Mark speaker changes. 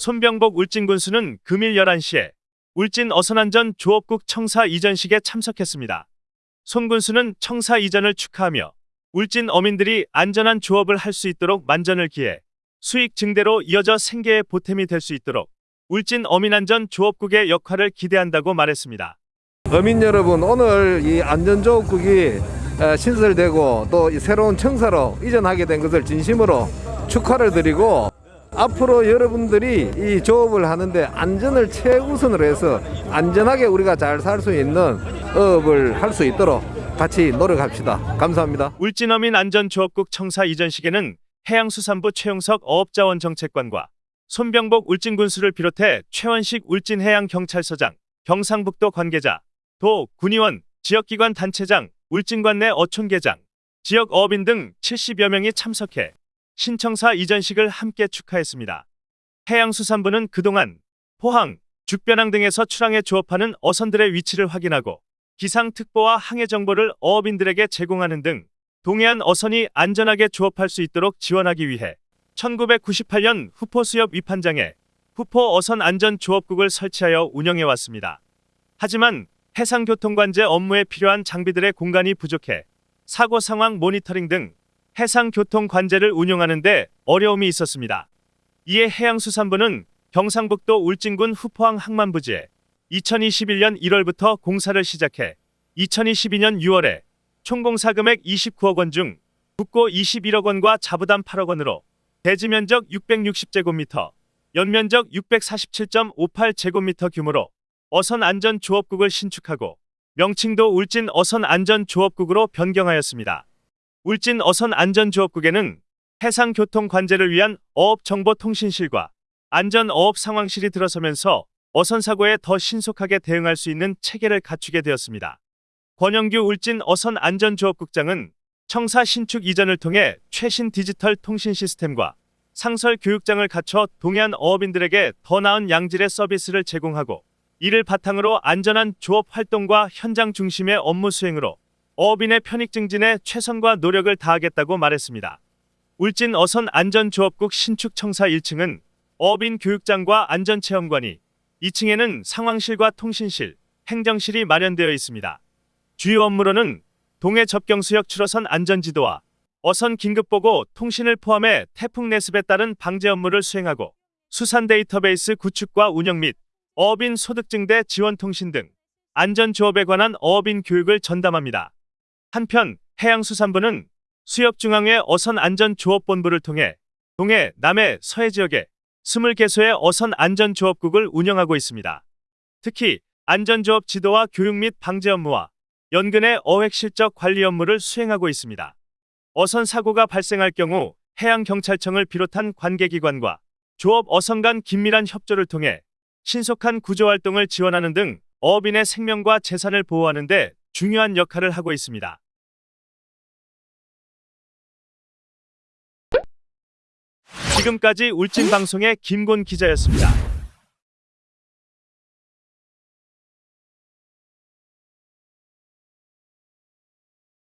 Speaker 1: 손병복 울진 군수는 금일 11시에 울진 어선안전 조업국 청사 이전식에 참석했습니다. 손 군수는 청사 이전을 축하하며 울진 어민들이 안전한 조업을 할 수 있도록 만전을 기해 수익 증대로 이어져 생계의 보탬이 될 수 있도록 울진 어민안전 조업국의 역할을 기대한다고 말했습니다.
Speaker 2: 어민 여러분 오늘 이 안전조업국이 어, 신설되고 또이 새로운 청사로 이전하게 된 것을 진심으로 축하를 드리고 앞으로 여러분들이 이 조업을 하는데 안전을 최우선으로 해서 안전하게 우리가 잘 살 수 있는 어업을 할 수 있도록 같이 노력합시다. 감사합니다.
Speaker 1: 울진어민 안전조업국 청사 이전식에는 해양수산부 최용석 어업자원정책관과 손병복 울진군수를 비롯해 최원식 울진해양경찰서장, 경상북도 관계자, 도, 군의원, 지역기관 단체장, 울진관 내 어촌계장, 지역 어업인 등 70여 명이 참석해 신청사 이전식을 함께 축하했습니다. 해양수산부는 그동안 포항, 죽변항 등에서 출항해 조업하는 어선들의 위치를 확인하고 기상특보와 항해 정보를 어업인들에게 제공하는 등 동해안 어선이 안전하게 조업할 수 있도록 지원하기 위해 1998년 후포 수협 위판장에 후포 어선 안전 조업국을 설치하여 운영해 왔습니다. 하지만 해상교통관제 업무에 필요한 장비들의 공간이 부족해 사고 상황 모니터링 등 해상교통 관제를 운영하는 데 어려움이 있었습니다. 이에 해양수산부는 경상북도 울진군 후포항 항만부지에 2021년 1월부터 공사를 시작해 2022년 6월에 총공사 금액 29억 원 중 국고 21억 원과 자부담 8억 원으로 대지 면적 660제곱미터, 연면적 647.58제곱미터 규모로 어선 안전 조업국을 신축하고 명칭도 울진 어선 안전 조업국으로 변경하였습니다. 울진 어선 안전 조업국에는 해상교통 관제를 위한 어업정보통신실과 안전 어업 상황실이 들어서면서 어선 사고에 더 신속하게 대응할 수 있는 체계를 갖추게 되었습니다. 권영규 울진 어선 안전조업국장은 청사 신축 이전을 통해 최신 디지털 통신 시스템과 상설 교육장을 갖춰 동해안 어업인들에게 더 나은 양질의 서비스를 제공하고 이를 바탕으로 안전한 조업 활동과 현장 중심의 업무 수행으로 어업인의 편익 증진에 최선과 노력을 다하겠다고 말했습니다. 울진 어선 안전조업국 신축 청사 1층은 어업인 교육장과 안전체험관이 2층에는 상황실과 통신실, 행정실이 마련되어 있습니다. 주요 업무로는 동해 접경수역 출어선 안전지도와 어선 긴급보고 통신을 포함해 태풍 내습에 따른 방제 업무를 수행하고 수산 데이터베이스 구축과 운영 및 어업인 소득 증대 지원 통신 등 안전조업에 관한 어업인 교육을 전담합니다. 한편 해양수산부는 수협중앙회 어선 안전조업본부를 통해 동해, 남해, 서해 지역에 20개소의 어선 안전조업국을 운영하고 있습니다. 특히 안전조업 지도와 교육 및 방제 업무와 연근의 어획 실적 관리 업무를 수행하고 있습니다. 어선 사고가 발생할 경우 해양경찰청을 비롯한 관계기관과 조업 어선 간 긴밀한 협조를 통해 신속한 구조활동을 지원하는 등 어업인의 생명과 재산을 보호하는 데 중요한 역할을 하고 있습니다. 지금까지 울진방송의 김곤 기자였습니다.